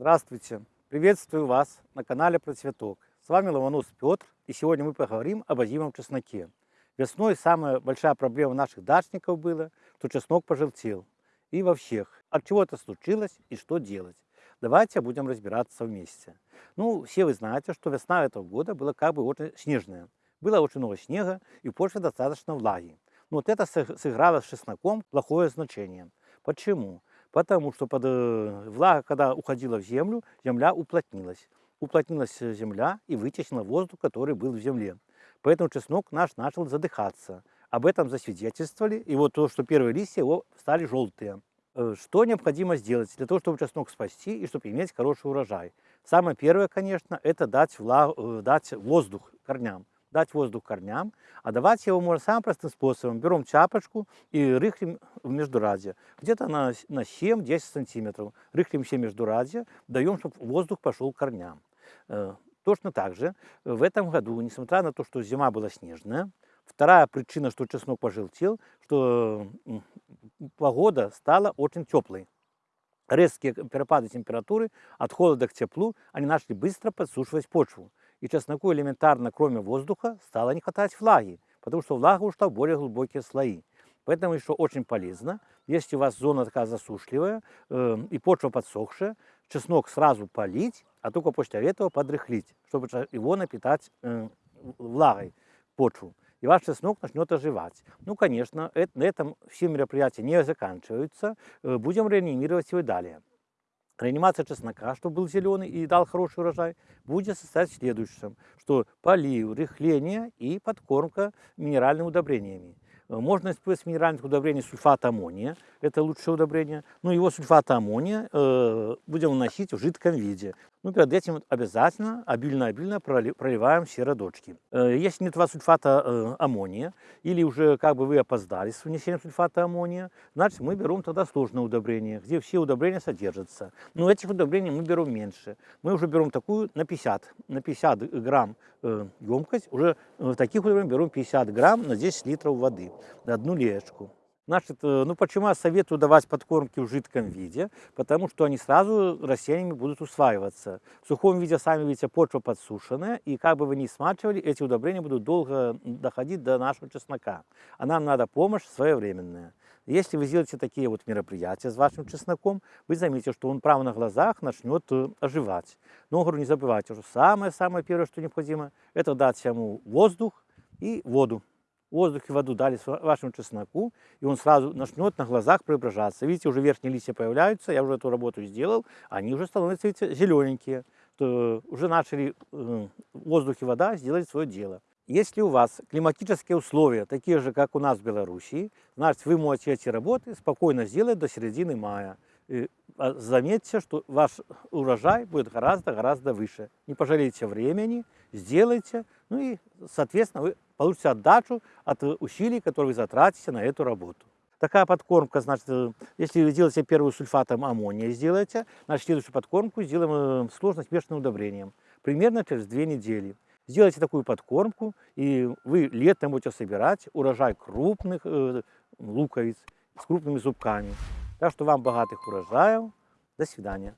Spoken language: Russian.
Здравствуйте! Приветствую вас на канале Про Цветок. С вами Ломонос Петр, и сегодня мы поговорим об озимом чесноке. Весной самая большая проблема наших дачников была, что чеснок пожелтел. И во всех. От чего это случилось и что делать? Давайте будем разбираться вместе. Ну, все вы знаете, что весна этого года была как бы очень снежная. Было очень много снега и почва достаточно влаги. Но вот это сыграло с чесноком плохое значение. Почему? Потому что под, э, влага, когда уходила в землю, земля уплотнилась. Уплотнилась земля и вытеснила воздух, который был в земле. Поэтому чеснок наш начал задыхаться. Об этом засвидетельствовали. И вот то, что первые листья его стали желтые. Э, что необходимо сделать для того, чтобы чеснок спасти и чтобы иметь хороший урожай? Самое первое, конечно, это дать, влаг, э, дать воздух корням дать воздух корням, а давать его можно самым простым способом. Берем чапочку и рыхлим в междурадье, где-то на, на 7-10 сантиметров. Рыхлим все междурадье, даем, чтобы воздух пошел к корням. Э, точно так же в этом году, несмотря на то, что зима была снежная, вторая причина, что чеснок пожелтел, что погода стала очень теплой резкие перепады температуры от холода к теплу, они начали быстро подсушивать почву и чесноку элементарно, кроме воздуха, стало не хватать влаги, потому что влага ушла в более глубокие слои. Поэтому еще очень полезно, если у вас зона такая засушливая э, и почва подсохшая, чеснок сразу полить, а только после этого подрыхлить, чтобы его напитать э, влагой почву. И ваш чеснок начнет оживать. Ну, конечно, это, на этом все мероприятия не заканчиваются. Э, будем реанимировать его далее. Реанимация чеснока, чтобы был зеленый и дал хороший урожай, будет состоять в следующем, что полив, рыхление и подкормка минеральными удобрениями. Э, можно использовать минеральных удобрений сульфат аммония, это лучшее удобрение. Ну, его сульфат аммония э, будем наносить в жидком виде. Ну, перед этим обязательно обильно-обильно проливаем серодочки. Э, если нет у вас сульфата аммония, или уже как бы вы опоздали с внесением сульфата аммония, значит мы берем тогда сложное удобрение, где все удобрения содержатся. Но этих удобрений мы берем меньше. Мы уже берем такую на 50, на 50 грамм емкость, уже в таких удобрениях берем 50 грамм на 10 литров воды, одну леечку. Значит, э, ну почему я советую давать подкормки в жидком виде? Потому что они сразу растениями будут усваиваться. В сухом виде, сами видите, почва подсушенная, и как бы вы ни смачивали, эти удобрения будут долго доходить до нашего чеснока. А нам надо помощь своевременная. Если вы сделаете такие вот мероприятия с вашим чесноком, вы заметите, что он прямо на глазах начнет э, оживать. Но, говорю, не забывайте, что самое-самое первое, что необходимо, это дать ему воздух и воду воздух и воду дали вашему чесноку, и он сразу начнет на глазах преображаться. Видите, уже верхние листья появляются, я уже эту работу сделал, они уже становятся видите, зелененькие, то уже начали э, воздух и вода сделать свое дело. Если у вас климатические условия такие же, как у нас в Белоруссии, значит вы можете эти работы спокойно сделать до середины мая. И а, заметьте, что ваш урожай будет гораздо-гораздо выше. Не пожалейте времени, сделайте, ну и, соответственно, вы получите отдачу от усилий, которые вы затратите на эту работу. Такая подкормка, значит, э, если вы делаете первую сульфатом аммония, сделаете, значит, следующую подкормку сделаем э, сложно смешанным удобрением. Примерно через две недели. Сделайте такую подкормку, и вы летом будете собирать урожай крупных э, луковиц с крупными зубками. Так что вам богатых урожаев. До свидания.